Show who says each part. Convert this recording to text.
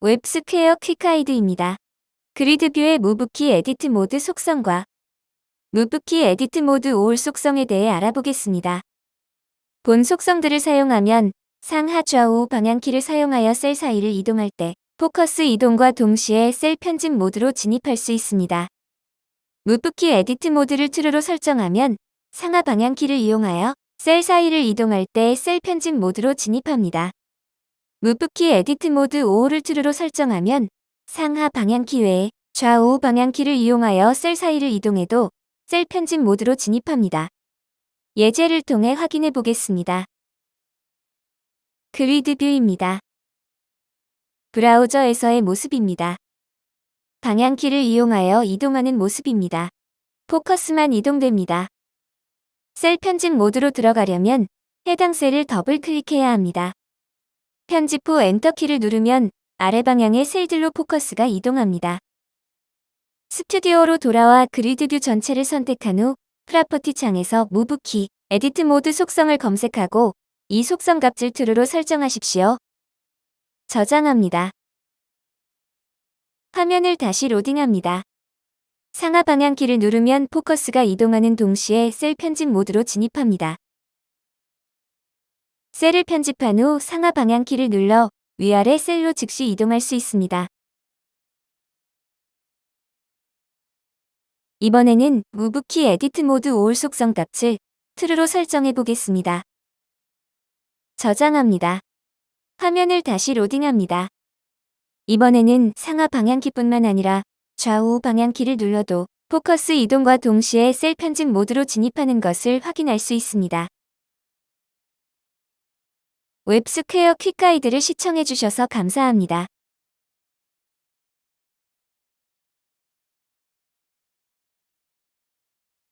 Speaker 1: 웹스퀘어 quick guide입니다. grid view의 move key edit mode 속성과 move key edit mode all 속성에 대해 알아보겠습니다. 본 속성들을 사용하면 상하 좌우 방향키를 사용하여 셀 사이를 이동할 때 포커스 이동과 동시에 셀 편집 모드로 진입할 수 있습니다. move key edit mode를 true로 설정하면 상하 방향키를 이용하여 셀 사이를 이동할 때 셀 편집 모드로 진입합니다. move key edit mode all을 true로 설정하면 상하 방향키 외에 좌우 방향키를 이용하여 셀 사이를 이동해도 셀 편집 모드로 진입합니다. 예제를 통해 확인해 보겠습니다. grid view입니다. 브라우저에서의 모습입니다. 방향키를 이용하여 이동하는 모습입니다. 포커스만 이동됩니다. 셀 편집 모드로 들어가려면 해당 셀을 더블 클릭해야 합니다. 편집 후 엔터키를 누르면 아래 방향의 셀들로 포커스가 이동합니다. 스튜디오로 돌아와 grid view 전체를 선택한 후 property 창에서 move key edit mode 속성을 검색하고 이 속성 값을 true로 설정하십시오. 저장합니다. 화면을 다시 로딩합니다. 상하 방향키를 누르면 포커스가 이동하는 동시에 셀 편집 모드로 진입합니다. 셀을 편집한 후 상하 방향 키를 눌러 위아래 셀로 즉시 이동할 수 있습니다. 이번에는 move key edit mode all 속성 값을 true로 설정해 보겠습니다. 저장합니다. 화면을 다시 로딩합니다. 이번에는 상하 방향키뿐만 아니라 좌우 방향키를 눌러도 포커스 이동과 동시에 셀 편집 모드로 진입하는 것을 확인할 수 있습니다. 웹스퀘어 퀵가이드를 시청해주셔서 감사합니다.